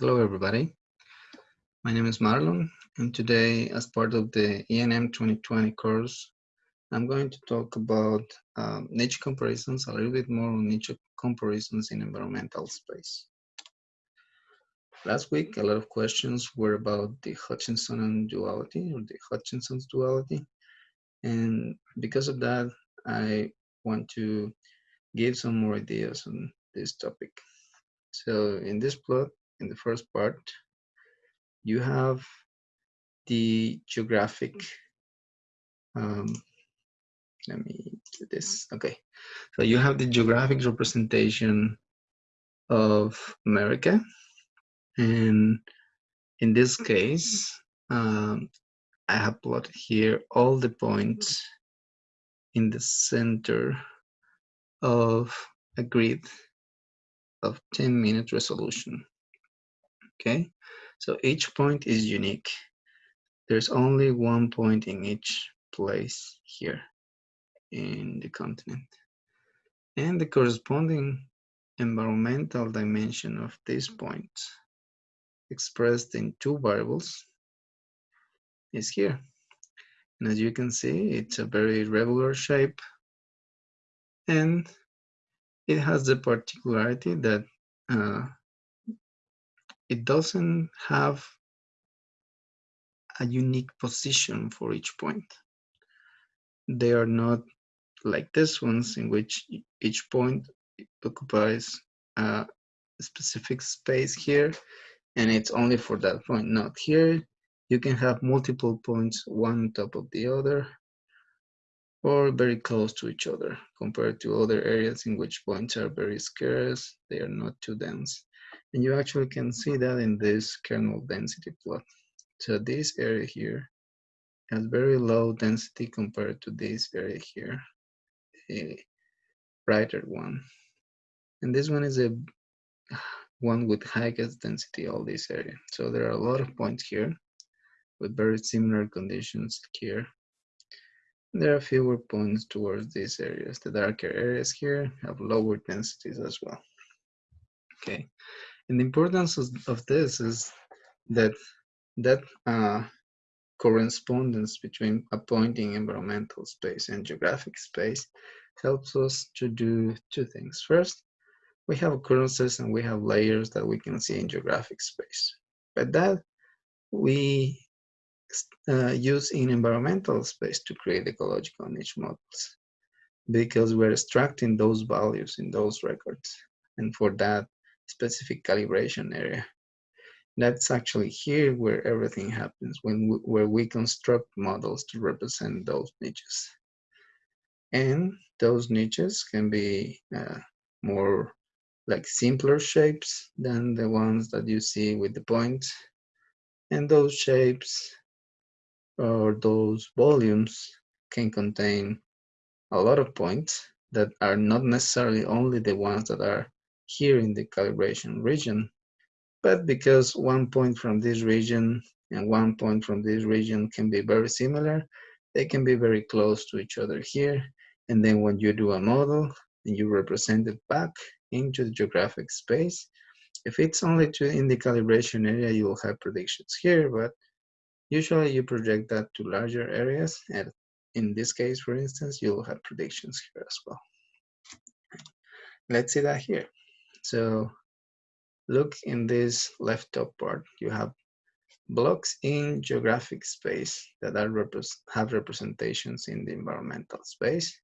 Hello, everybody. My name is Marlon, and today, as part of the ENM 2020 course, I'm going to talk about um, niche comparisons, a little bit more on niche comparisons in environmental space. Last week, a lot of questions were about the Hutchinson duality or the Hutchinson's duality. And because of that, I want to give some more ideas on this topic. So in this plot, in the first part, you have the geographic, um, let me do this, okay. So you have the geographic representation of America. And in this case, um, I have plotted here all the points in the center of a grid of 10 minute resolution okay? So each point is unique. There's only one point in each place here in the continent. And the corresponding environmental dimension of this point expressed in two variables is here. And as you can see it's a very regular shape. And it has the particularity that uh, it doesn't have a unique position for each point. They are not like this ones in which each point occupies a specific space here and it's only for that point. Not here, you can have multiple points one on top of the other or very close to each other compared to other areas in which points are very scarce, they are not too dense. And you actually can see that in this kernel density plot. So this area here has very low density compared to this area here, a brighter one. And this one is a one with highest density, all this area. So there are a lot of points here with very similar conditions here. There are fewer points towards these areas. The darker areas here have lower densities as well. Okay, and the importance of, this is that that uh, correspondence between a point in environmental space and geographic space helps us to do two things. First, we have occurrences and we have layers that we can see in geographic space. But that we uh, use in environmental space to create ecological niche models because we're extracting those values in those records. And for that, specific calibration area. That's actually here where everything happens, when we, where we construct models to represent those niches. And those niches can be uh, more like simpler shapes than the ones that you see with the points. And those shapes or those volumes can contain a lot of points that are not necessarily only the ones that are here in the calibration region. But because one point from this region and one point from this region can be very similar, they can be very close to each other here. And then when you do a model and you represent it back into the geographic space, if it's only to in the calibration area, you will have predictions here, but usually you project that to larger areas. And in this case, for instance, you'll have predictions here as well. Let's see that here. So look in this left top part, you have blocks in geographic space that are have representations in the environmental space.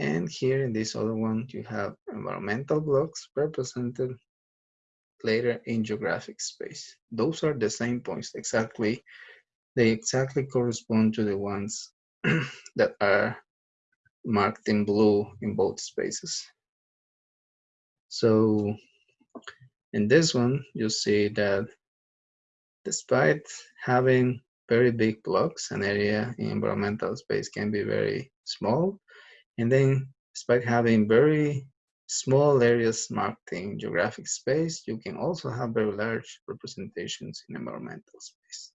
And here in this other one, you have environmental blocks represented later in geographic space. Those are the same points exactly. They exactly correspond to the ones that are marked in blue in both spaces. So in this one, you see that despite having very big blocks, an area in environmental space can be very small. And then despite having very small areas marked in geographic space, you can also have very large representations in environmental space.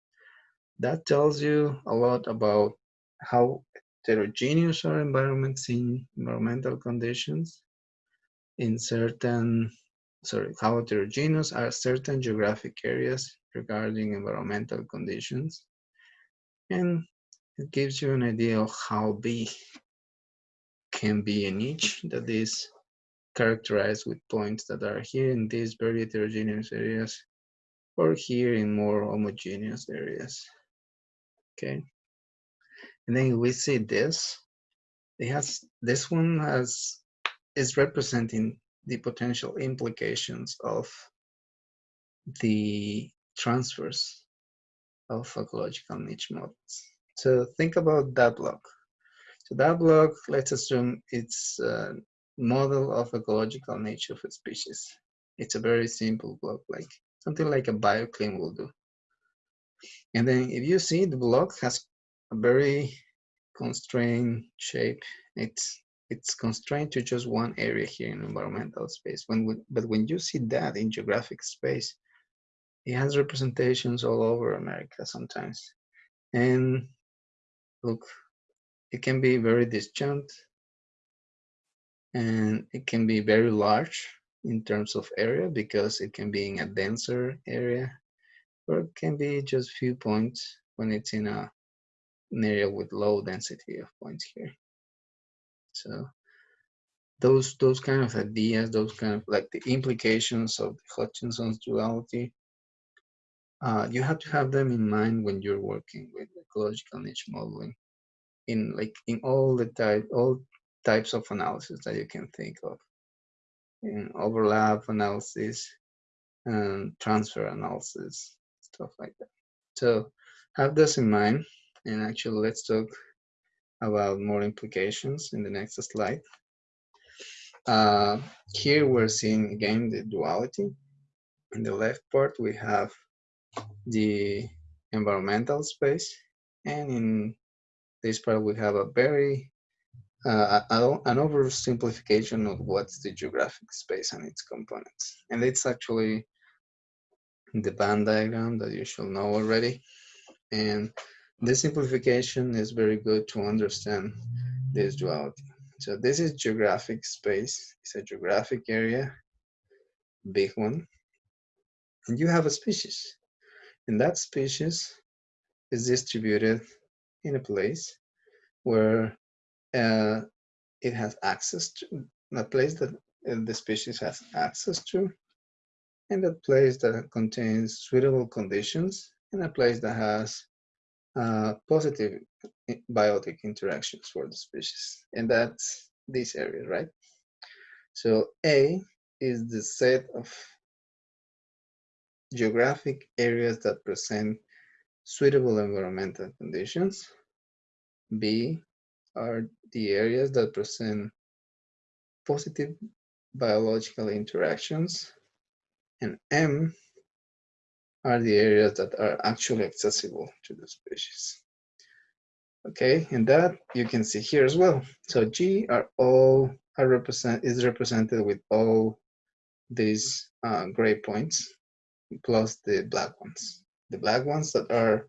That tells you a lot about how heterogeneous are environments in environmental conditions in certain sorry, how heterogeneous are certain geographic areas regarding environmental conditions. And it gives you an idea of how big can be a niche that is characterized with points that are here in these very heterogeneous areas or here in more homogeneous areas. Okay. And then we see this. It has this one has is representing the potential implications of the transfers of ecological niche models. So think about that block. So that block, let's assume it's a model of ecological niche of a species. It's a very simple block, like something like a bioclim will do. And then if you see the block has a very constrained shape. It's it's constrained to just one area here in environmental space. When we, but when you see that in geographic space, it has representations all over America sometimes. And look, it can be very disjunct and it can be very large in terms of area because it can be in a denser area or it can be just few points when it's in a an area with low density of points here. So those those kind of ideas, those kind of like the implications of the Hutchinson's duality, uh, you have to have them in mind when you're working with ecological niche modeling in like in all the type all types of analysis that you can think of. In overlap analysis and transfer analysis stuff like that. So have this in mind and actually, let's talk about more implications in the next slide. Uh, here we're seeing again the duality. In the left part, we have the environmental space. And in this part, we have a very, uh, an oversimplification of what's the geographic space and its components. And it's actually the Venn diagram that you should know already. And this simplification is very good to understand this duality. So this is geographic space. It's a geographic area, big one. And you have a species. And that species is distributed in a place where uh, it has access to, a place that uh, the species has access to, and a place that contains suitable conditions, and a place that has uh, positive biotic interactions for the species. And that's this area, right? So A is the set of geographic areas that present suitable environmental conditions. B are the areas that present positive biological interactions. And M are the areas that are actually accessible to the species. Okay, and that you can see here as well. So G are all are represent is represented with all these uh, gray points plus the black ones. The black ones that are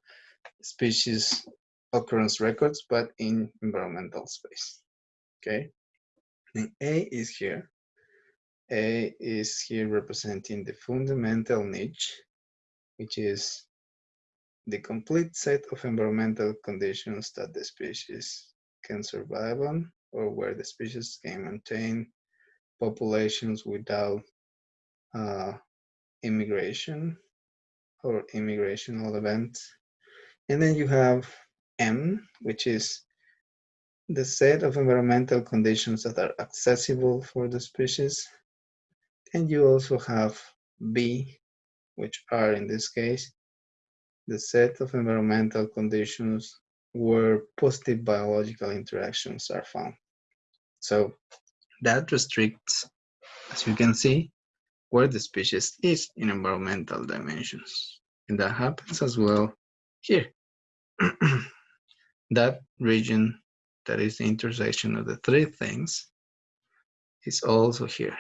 species occurrence records, but in environmental space. Okay, and A is here. A is here representing the fundamental niche which is the complete set of environmental conditions that the species can survive on or where the species can maintain populations without uh, immigration or immigrational events. And then you have M, which is the set of environmental conditions that are accessible for the species. And you also have B, which are in this case the set of environmental conditions where positive biological interactions are found. So that restricts, as you can see, where the species is in environmental dimensions. And that happens as well here. that region that is the intersection of the three things is also here.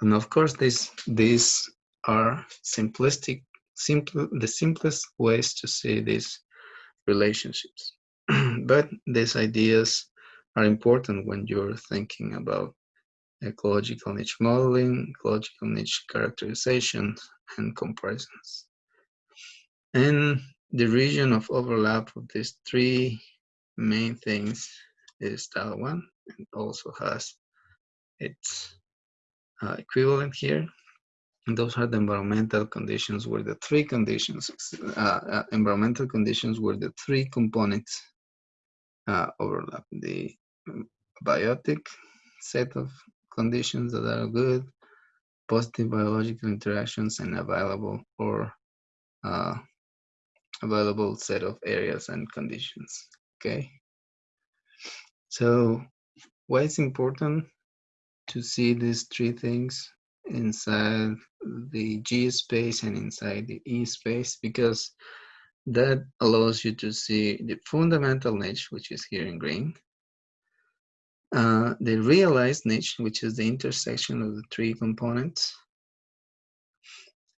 And of course, this, this are simplistic, simple, the simplest ways to see these relationships. but these ideas are important when you're thinking about ecological niche modeling, ecological niche characterization, and comparisons. And the region of overlap of these three main things is style one and also has its uh, equivalent here. Those are the environmental conditions where the three conditions, uh, uh, environmental conditions where the three components uh, overlap. The um, biotic set of conditions that are good, positive biological interactions, and available or uh, available set of areas and conditions. Okay. So why it's important to see these three things inside the G space and inside the E space because that allows you to see the fundamental niche, which is here in green, uh, the realized niche, which is the intersection of the three components,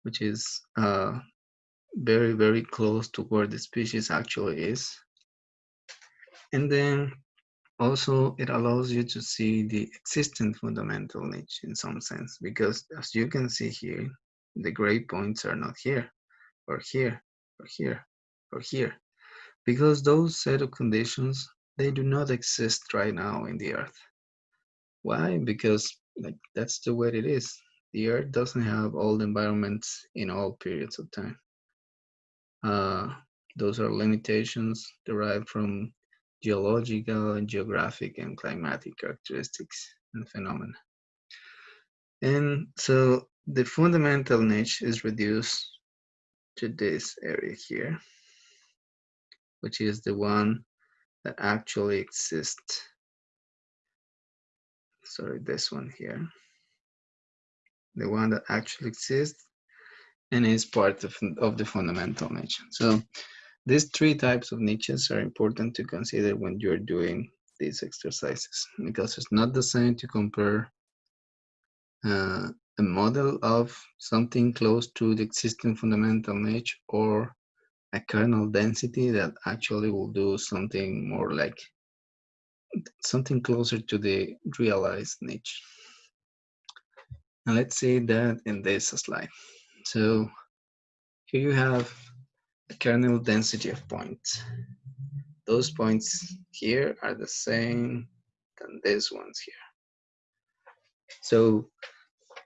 which is uh, very, very close to where the species actually is. And then also it allows you to see the existing fundamental niche in some sense, because as you can see here, the gray points are not here, or here, or here, or here, because those set of conditions, they do not exist right now in the earth. Why? Because like that's the way it is. The earth doesn't have all the environments in all periods of time. Uh, those are limitations derived from geological geographic and climatic characteristics and phenomena. And so the fundamental niche is reduced to this area here, which is the one that actually exists. Sorry, this one here. The one that actually exists and is part of, of the fundamental niche. So these three types of niches are important to consider when you're doing these exercises because it's not the same to compare uh, a model of something close to the existing fundamental niche or a kernel density that actually will do something more like something closer to the realized niche. And let's see that in this slide. So here you have kernel density of points. Those points here are the same than these ones here. So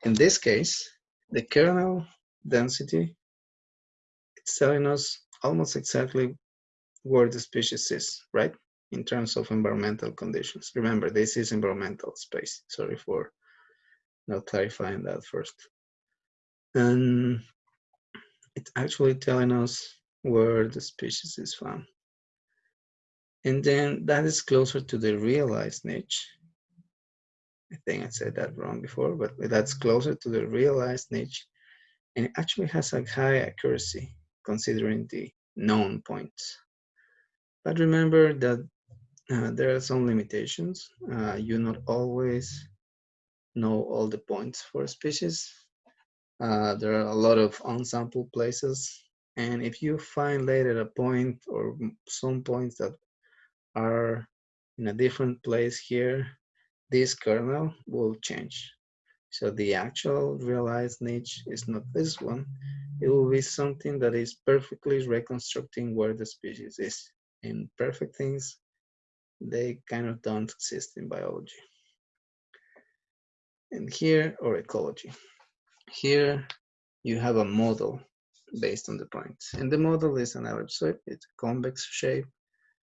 in this case, the kernel density, it's telling us almost exactly where the species is, right? In terms of environmental conditions. Remember, this is environmental space. Sorry for not clarifying that first. And it's actually telling us where the species is found. And then that is closer to the realized niche. I think I said that wrong before, but that's closer to the realized niche. And it actually has a high accuracy considering the known points. But remember that uh, there are some limitations. Uh, you not always know all the points for a species. Uh, there are a lot of unsampled places. And if you find later a point or some points that are in a different place here, this kernel will change. So the actual realized niche is not this one. It will be something that is perfectly reconstructing where the species is. And perfect things, they kind of don't exist in biology. And here, or ecology. Here, you have a model based on the points. And the model is an ellipsoid, it's a convex shape,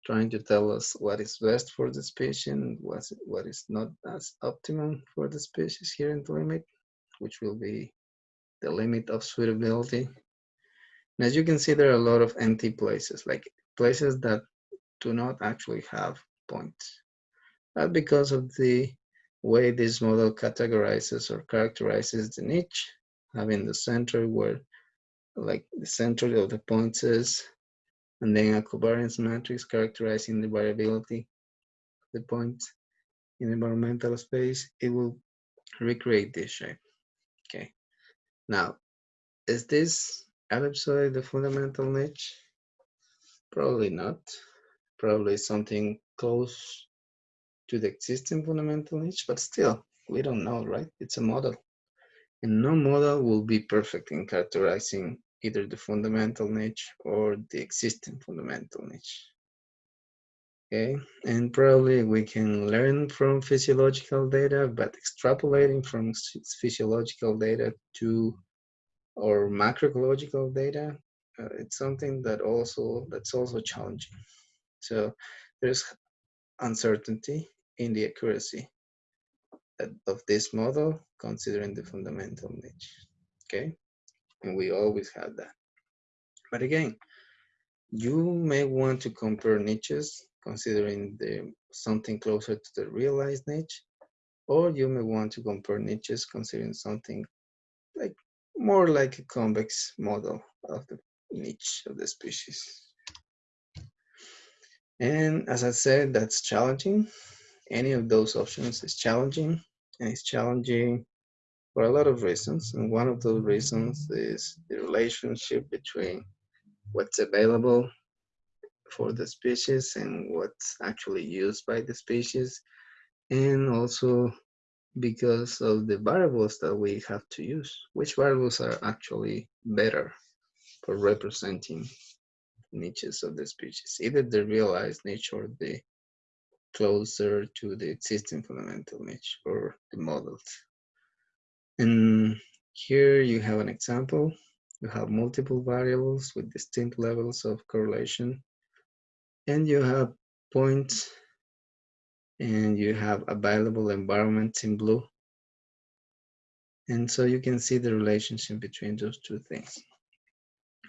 trying to tell us what is best for the species and what's, what is not as optimum for the species here in the limit, which will be the limit of suitability. And as you can see, there are a lot of empty places, like places that do not actually have points. But because of the way this model categorizes or characterizes the niche, having the center where like the center of the points is, and then a covariance matrix characterizing the variability of the points in environmental space, it will recreate this shape. Okay. Now, is this ellipsoid the fundamental niche? Probably not. Probably something close to the existing fundamental niche, but still, We don't know, right? It's a model. And no model will be perfect in characterizing either the fundamental niche or the existing fundamental niche. Okay, and probably we can learn from physiological data, but extrapolating from physiological data to or macroecological data, uh, it's something that also that's also challenging. So there's uncertainty in the accuracy of this model considering the fundamental niche. Okay, and we always have that. But again, you may want to compare niches considering the something closer to the realized niche, or you may want to compare niches considering something like more like a convex model of the niche of the species. And as I said, that's challenging. Any of those options is challenging, and it's challenging for a lot of reasons. And one of those reasons is the relationship between what's available for the species and what's actually used by the species and also because of the variables that we have to use which variables are actually better for representing niches of the species either the realized niche or the closer to the existing fundamental niche or the models and here you have an example you have multiple variables with distinct levels of correlation and you have points and you have available environments in blue. And so you can see the relationship between those two things.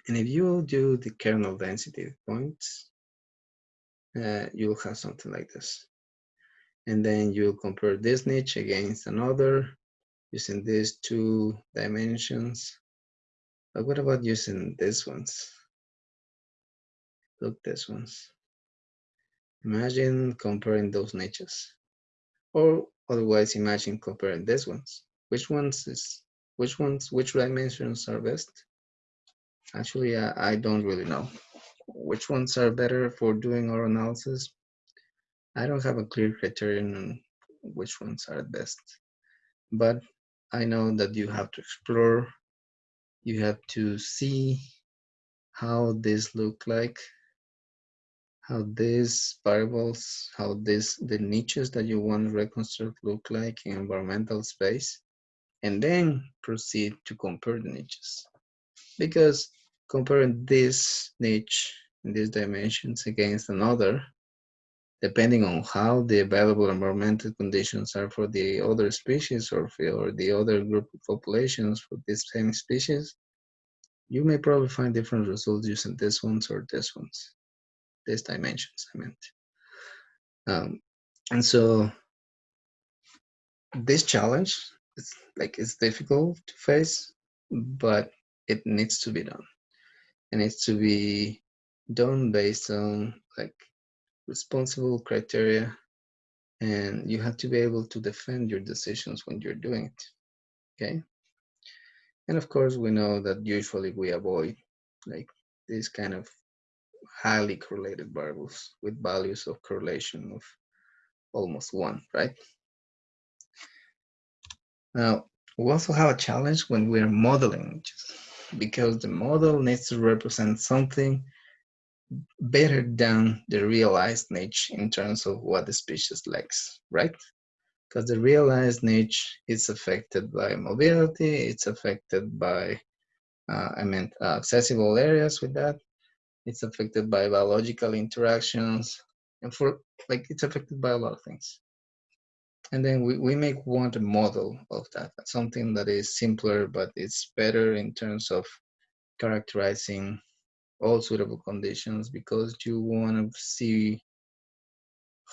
And if you do the kernel density points, uh, you'll have something like this. And then you'll compare this niche against another using these two dimensions. But what about using these ones? Look, these ones. Imagine comparing those niches. Or otherwise imagine comparing these ones. Which ones is which ones which dimensions are best? Actually I, I don't really know. Which ones are better for doing our analysis? I don't have a clear criterion on which ones are best. But I know that you have to explore, you have to see how this look like how these variables, how this the niches that you want to reconstruct look like in environmental space, and then proceed to compare the niches. Because comparing this niche in these dimensions against another, depending on how the available environmental conditions are for the other species or for the other group of populations for this same species, you may probably find different results using these ones or these ones these dimensions I meant. Um, and so this challenge is like it's difficult to face, but it needs to be done. It needs to be done based on like responsible criteria and you have to be able to defend your decisions when you're doing it okay and of course we know that usually we avoid like this kind of highly correlated variables with values of correlation of almost one, right? Now, we also have a challenge when we're modeling because the model needs to represent something better than the realized niche in terms of what the species likes, right? Because the realized niche is affected by mobility, it's affected by, uh, I meant, uh, accessible areas with that, it's affected by biological interactions and for like it's affected by a lot of things and then we, we make a model of that something that is simpler but it's better in terms of characterizing all suitable conditions because you want to see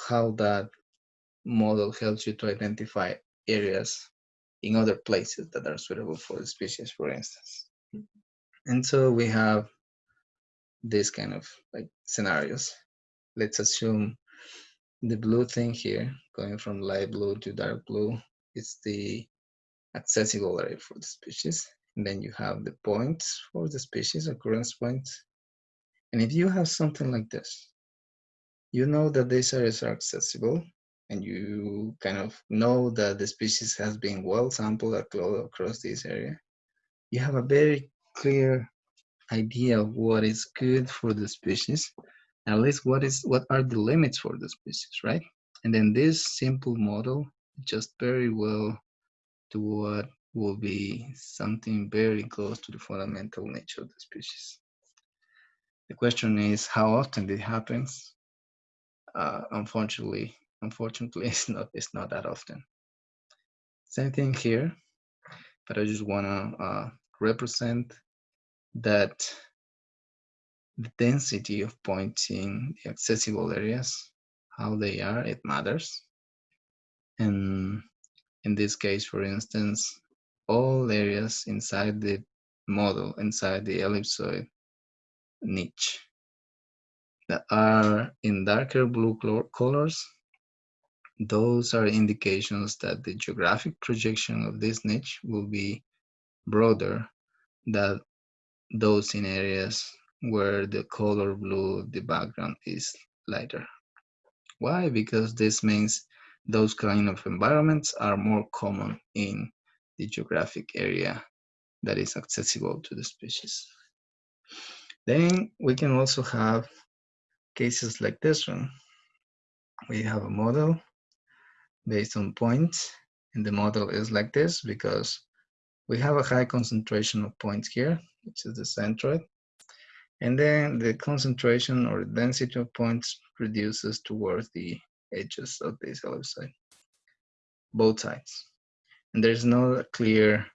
how that model helps you to identify areas in other places that are suitable for the species for instance mm-hmm. and so we have this kind of like scenarios. Let's assume the blue thing here, going from light blue to dark blue, is the accessible area for the species. And then you have the points for the species, occurrence points. And if you have something like this, you know that these areas are accessible and you kind of know that the species has been well sampled across this area, you have a very clear idea of what is good for the species, at least what is what are the limits for the species, right? And then this simple model just very well to what will be something very close to the fundamental niche of the species. The question is how often it happens. Uh, unfortunately, unfortunately, it's not it's not that often. Same thing here, but I just wanna uh, represent that the density of points in the accessible areas, how they are, it matters. And in this case, for instance, all areas inside the model, inside the ellipsoid niche that are in darker blue colors, those are indications that the geographic projection of this niche will be broader than those in areas where the color blue, the background is lighter. Why? Because this means those kind of environments are more common in the geographic area that is accessible to the species. Then we can also have cases like this one. We have a model based on points, and the model is like this because we have a high concentration of points here, which is the centroid. And then the concentration or density of points reduces towards the edges of this ellipsoid, both sides. And there's no clear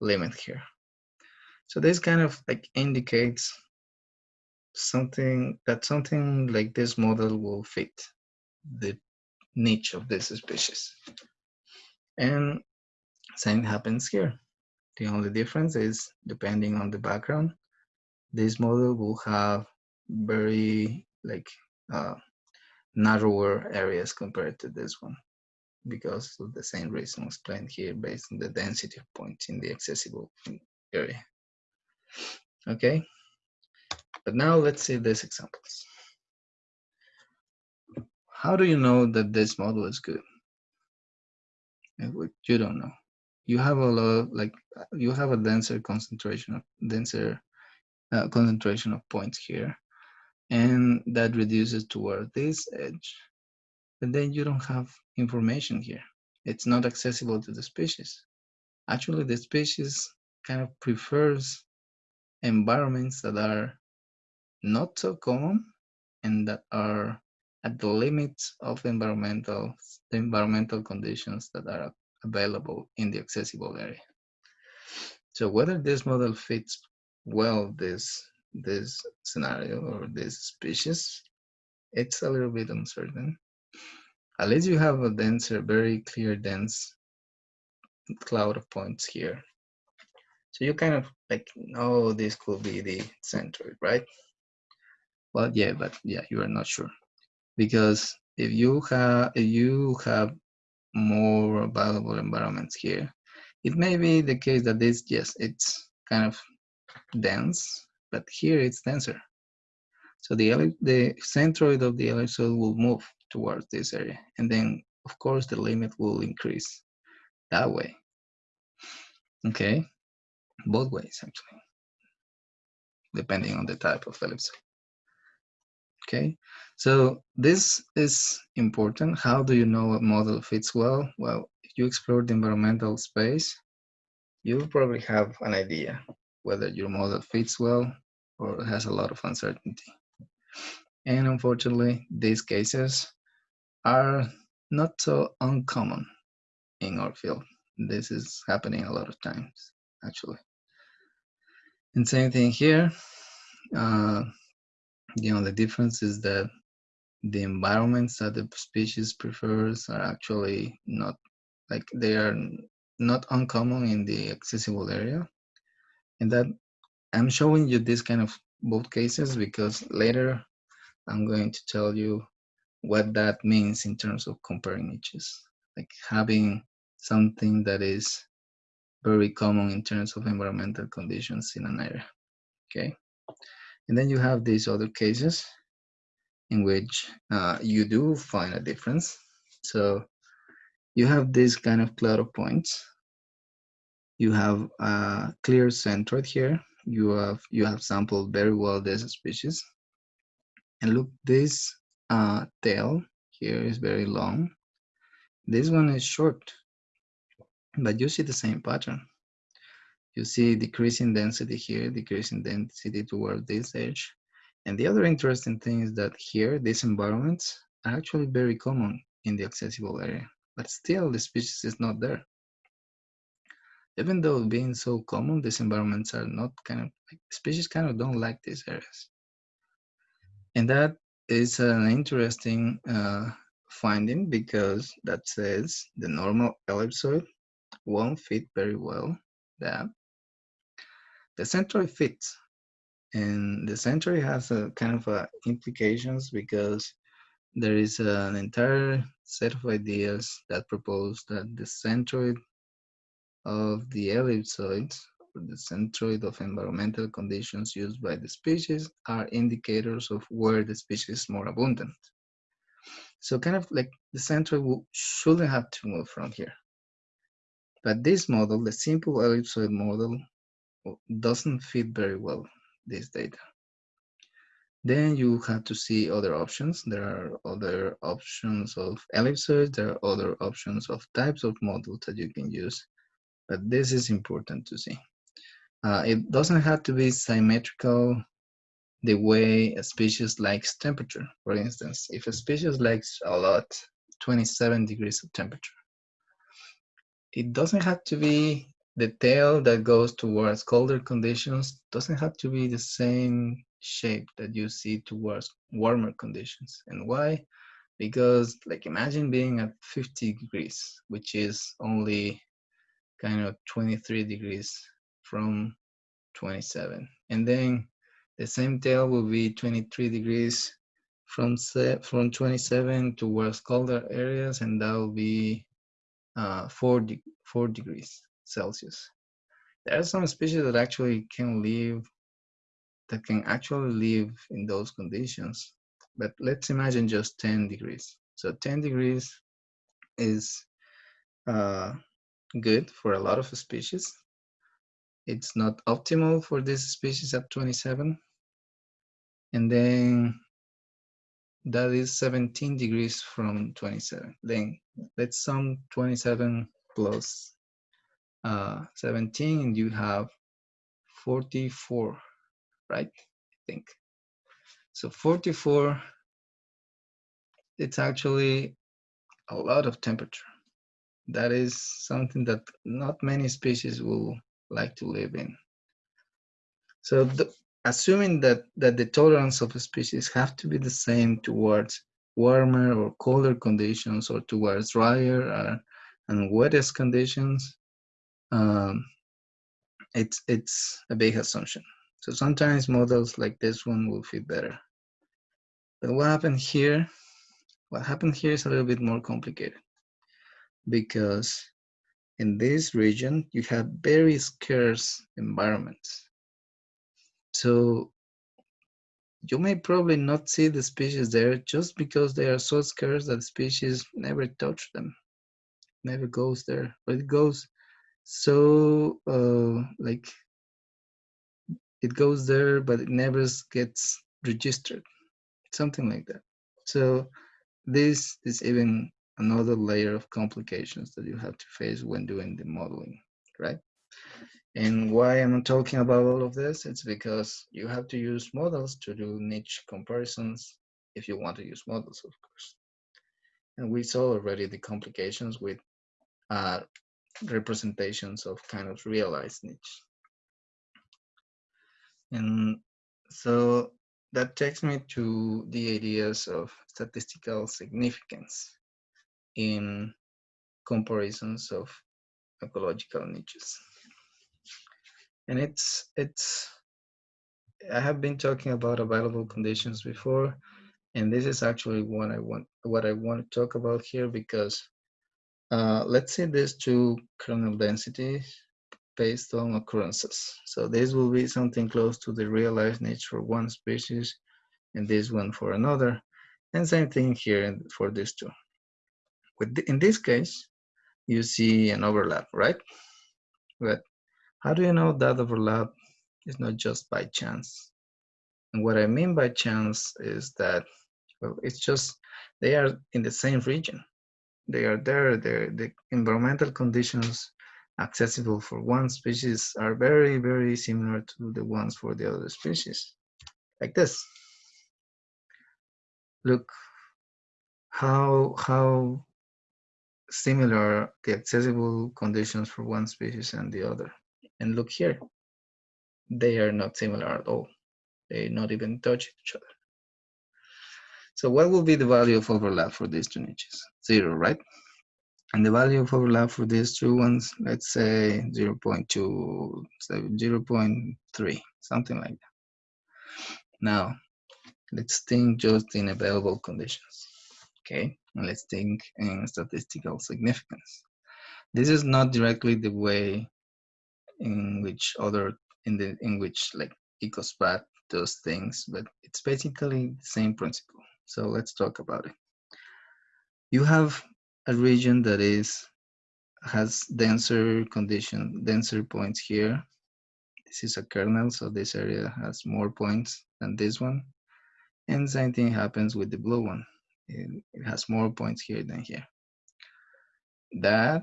limit here. So this kind of like indicates something that something like this model will fit the niche of this species. And same happens here. The only difference is depending on the background, this model will have very like uh, narrower areas compared to this one because of the same reason explained here based on the density of points in the accessible area. Okay, but now let's see these examples. How do you know that this model is good? You don't know. You have a lot, like you have a denser concentration of denser uh, concentration of points here, and that reduces toward this edge. But then you don't have information here. It's not accessible to the species. Actually, the species kind of prefers environments that are not so common and that are at the limits of environmental the environmental conditions that are available in the accessible area. So whether this model fits well this this scenario or this species, it's a little bit uncertain. Least you have a denser, very clear, dense cloud of points here. So you kind of like, oh, this could be the center, right? Well, yeah, but yeah, you are not sure because if you have if you have more valuable environments here, it may be the case that this yes, it's kind of dense, but here it's denser. So the the centroid of the ellipsoid will move towards this area, and then of course the limit will increase that way. Okay, both ways actually, depending on the type of ellipsoid. Okay, so this is important. How do you know a model fits well? Well, if you explore the environmental space, you probably have an idea whether your model fits well or has a lot of uncertainty. And unfortunately, these cases are not so uncommon in our field. This is happening a lot of times, actually. And same thing here. Uh, the only difference is that the environments that the species prefers are actually not like they are not uncommon in the accessible area. And that i'm showing you this kind of both cases because later i'm going to tell you what that means in terms of comparing niches. Like having something that is very common in terms of environmental conditions in an area okay and then you have these other cases in which uh, you do find a difference. So you have this kind of cloud of points. You have a clear centroid here. You have you have sampled very well this species. And look, this uh, tail here is very long. This one is short, but you see the same pattern. You see decreasing density here, decreasing density toward this edge. And the other interesting thing is that here, these environments are actually very common in the accessible area, but still the species is not there. Even though being so common, these environments are not kind of, like, species kind of don't like these areas. And that is an interesting uh, finding because that says the normal ellipsoid won't fit very well that. The centroid fits and the centroid has a kind of a implications because there is an entire set of ideas that propose that the centroid of the ellipsoid, the centroid of environmental conditions used by the species are indicators of where the species is more abundant. So kind of like the centroid shouldn't have to move from here. But this model, the simple ellipsoid model, doesn't fit very well this data. Then you have to see other options. There are other options of ellipses. There are other options of types of models that you can use. But this is important to see. Uh, it doesn't have to be symmetrical the way a species likes temperature. For instance, if a species likes a lot, 27 degrees of temperature, it doesn't have to be the tail that goes towards colder conditions doesn't have to be the same shape that you see towards warmer conditions. And why? Because like imagine being at 50 degrees, which is only kind of 23 degrees from 27. And then the same tail will be 23 degrees from from 27 towards colder areas, and that will be uh, 4, de 4 degrees. Celsius. There are some species that actually can live, that can actually live in those conditions. But let's imagine just 10 degrees. So 10 degrees is uh, good for a lot of species. It's not optimal for this species at 27. And then that is 17 degrees from 27. Then let's sum 27 plus uh, 17 and you have 44, right? I think. So 44, it's actually a lot of temperature. That is something that not many species will like to live in. So the, assuming that, that the tolerance of a species have to be the same towards warmer or colder conditions or towards drier uh, and wettest conditions, um, it's it's a big assumption. So sometimes models like this one will fit better. But what happened here? What happened here is a little bit more complicated because in this region you have very scarce environments. So you may probably not see the species there just because they are so scarce that species never touch them, never goes there, but it goes so uh, like it goes there but it never gets registered. Something like that. So this is even another layer of complications that you have to face when doing the modeling right? And why i'm talking about all of this? It's because you have to use models to do niche comparisons if you want to use models of course. And we saw already the complications with uh, representations of kind of realized niche. And so that takes me to the ideas of statistical significance in comparisons of ecological niches. And it's, it's, I have been talking about available conditions before, and this is actually what I want, what I want to talk about here because uh, let's say these two kernel densities based on occurrences. So this will be something close to the realized niche for one species and this one for another. And same thing here for these two. With the, in this case, you see an overlap, right? But how do you know that overlap is not just by chance? And what I mean by chance is that well, it's just they are in the same region. They are there. They're, the environmental conditions accessible for one species are very, very similar to the ones for the other species. Like this. Look how how similar the accessible conditions for one species and the other. And look here, they are not similar at all. They not even touch each other. So what will be the value of overlap for these two niches? Zero, right? And the value of overlap for these two ones, let's say 0 0.2, 0 0.3, something like that. Now, let's think just in available conditions, okay? And let's think in statistical significance. This is not directly the way in which other, in the, in which like EcoSPAT does things, but it's basically the same principle. So let's talk about it. You have a region that is has denser condition, denser points here. This is a kernel, so this area has more points than this one. And same thing happens with the blue one. It, it has more points here than here. That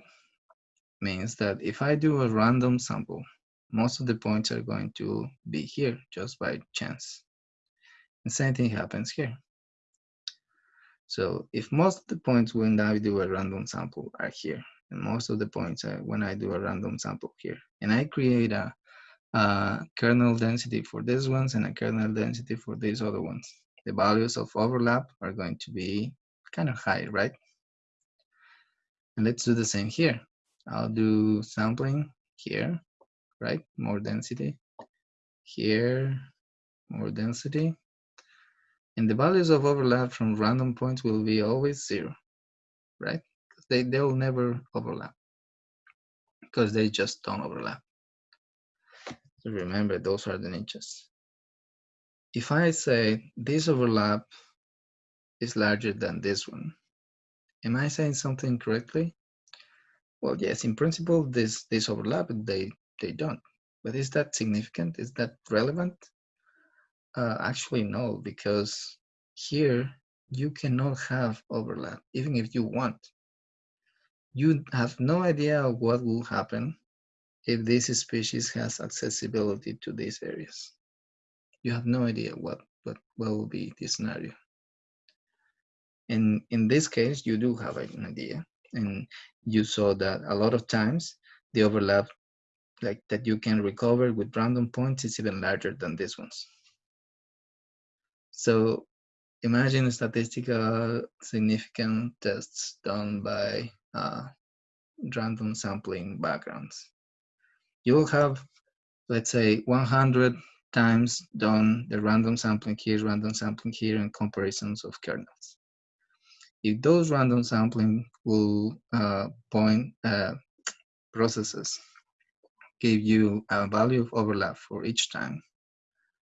means that if I do a random sample, most of the points are going to be here just by chance. The same thing happens here. So if most of the points when I do a random sample are here, and most of the points are when I do a random sample here, and I create a, a kernel density for these ones and a kernel density for these other ones, the values of overlap are going to be kind of high, right? And let's do the same here. I'll do sampling here, right? More density. Here, more density. And the values of overlap from random points will be always zero, right? They, they'll never overlap because they just don't overlap. So remember, those are the niches. If I say this overlap is larger than this one, am I saying something correctly? Well, yes, in principle, this, this overlap, they, they don't. But is that significant? Is that relevant? Uh, actually, no, because here you cannot have overlap, even if you want. You have no idea what will happen if this species has accessibility to these areas. You have no idea what, what, what will be the scenario. And in this case, you do have an idea. And you saw that a lot of times the overlap like that you can recover with random points is even larger than these ones. So imagine statistical significant tests done by uh, random sampling backgrounds. You will have, let's say, 100 times done the random sampling here, random sampling here, and comparisons of kernels. If those random sampling will uh, point uh, processes give you a value of overlap for each time,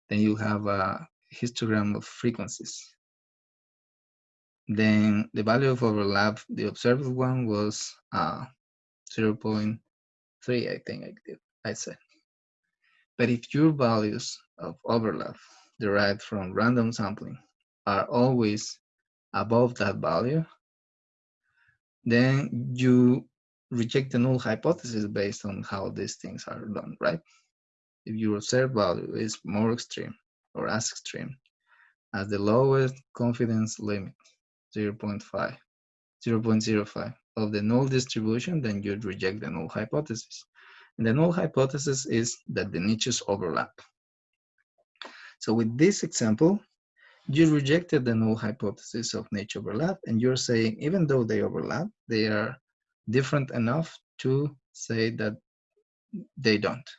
then you have a histogram of frequencies. Then the value of overlap, the observed one was uh, 0 0.3, I think I, did, I said. But if your values of overlap derived from random sampling are always above that value, then you reject the null hypothesis based on how these things are done, right? If your observed value is more extreme or as extreme as the lowest confidence limit, 0 0.5, 0 0.05 of the null distribution, then you'd reject the null hypothesis. And the null hypothesis is that the niches overlap. So with this example, you rejected the null hypothesis of niche overlap, and you're saying even though they overlap, they are different enough to say that they don't.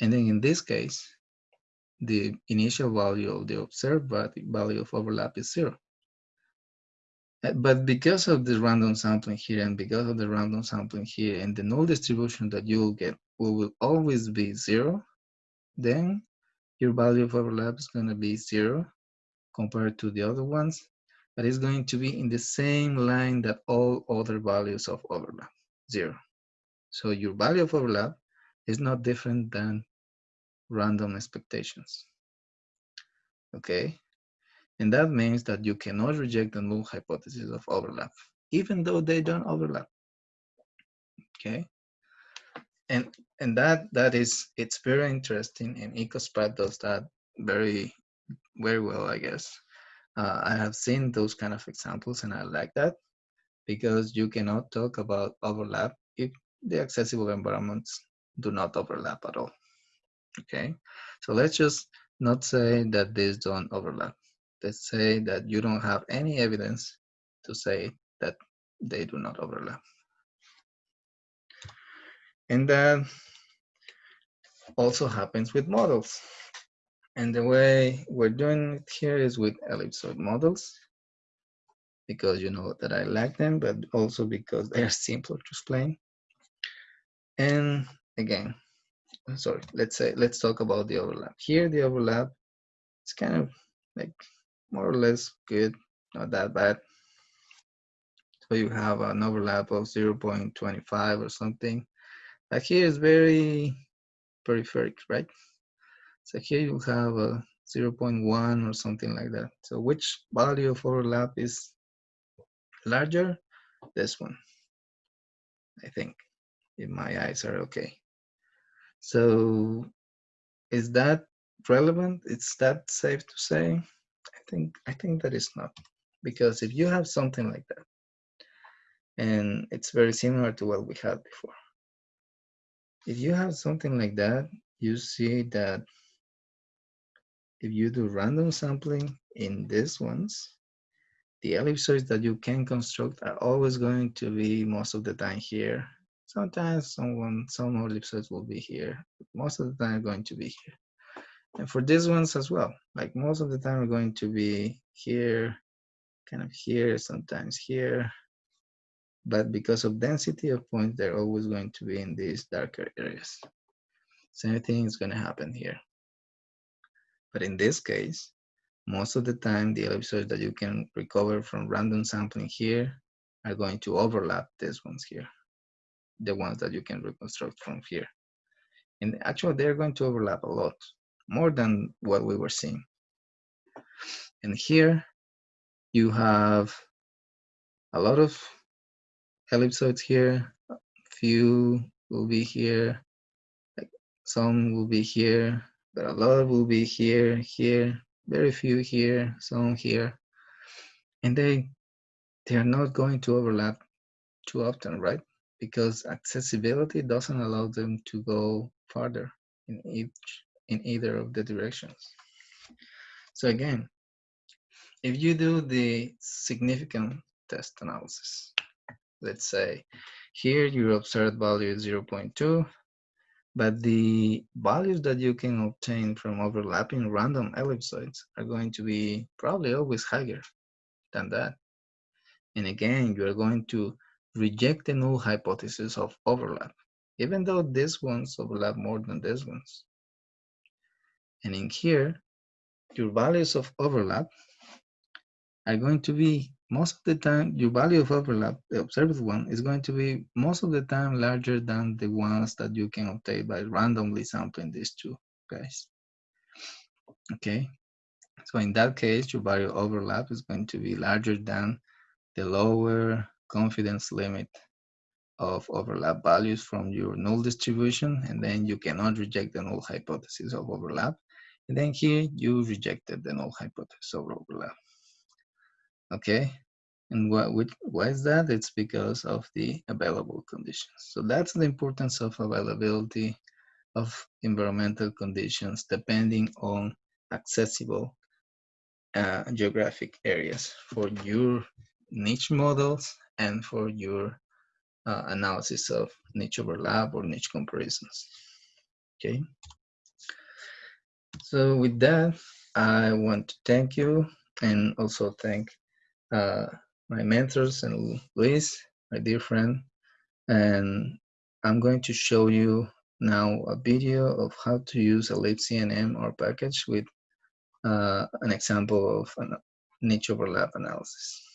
And then in this case, the initial value of the observed value of overlap is zero. Uh, but because of the random sampling here and because of the random sampling here and the null distribution that you will get will, will always be zero, then your value of overlap is going to be zero compared to the other ones. but it's going to be in the same line that all other values of overlap, zero. So your value of overlap is not different than random expectations. Okay, and that means that you cannot reject the null hypothesis of overlap, even though they don't overlap. Okay, and and that that is it's very interesting, and ecospat does that very very well, I guess. Uh, I have seen those kind of examples, and I like that because you cannot talk about overlap if the accessible environments do not overlap at all. Okay, so let's just not say that these don't overlap. Let's say that you don't have any evidence to say that they do not overlap. And that also happens with models. And the way we're doing it here is with ellipsoid models because you know that I like them, but also because they are simpler to explain. And again, sorry, let's say, let's talk about the overlap. Here, the overlap is kind of like more or less good, not that bad. So you have an overlap of 0.25 or something. Like here is very peripheric, right? So here you have a 0.1 or something like that. So which value of overlap is larger? This one, I think, if my eyes are okay. So is that relevant? Is that safe to say? I think I think that is not. Because if you have something like that, and it's very similar to what we had before. If you have something like that, you see that if you do random sampling in these ones, the ellipsoids that you can construct are always going to be most of the time here Sometimes someone, some more ellipsoids will be here. Most of the time going to be here. And for these ones as well, like most of the time are going to be here, kind of here, sometimes here. But because of density of points, they're always going to be in these darker areas. Same thing is going to happen here. But in this case, most of the time, the ellipsoids that you can recover from random sampling here are going to overlap these ones here the ones that you can reconstruct from here. And actually, they're going to overlap a lot, more than what we were seeing. And here, you have a lot of ellipsoids here. a Few will be here. Some will be here, but a lot will be here, here. Very few here, some here. And they, they are not going to overlap too often, right? Because accessibility doesn't allow them to go farther in each in either of the directions. So again, if you do the significant test analysis, let's say here your observed value is 0.2, but the values that you can obtain from overlapping random ellipsoids are going to be probably always higher than that. And again, you are going to reject the null hypothesis of overlap, even though these ones overlap more than these ones. And in here, your values of overlap are going to be most of the time, your value of overlap, the observed one, is going to be most of the time larger than the ones that you can obtain by randomly sampling these two guys. Okay, so in that case, your value overlap is going to be larger than the lower confidence limit of overlap values from your null distribution, and then you cannot reject the null hypothesis of overlap. And then here you rejected the null hypothesis of overlap. Okay, and what, why is that? It's because of the available conditions. So that's the importance of availability of environmental conditions depending on accessible uh, geographic areas for your niche models and for your uh, analysis of niche overlap or niche comparisons. Okay. So with that, I want to thank you and also thank uh, my mentors and Luis, my dear friend. And I'm going to show you now a video of how to use ellipsenm package with uh, an example of a niche overlap analysis.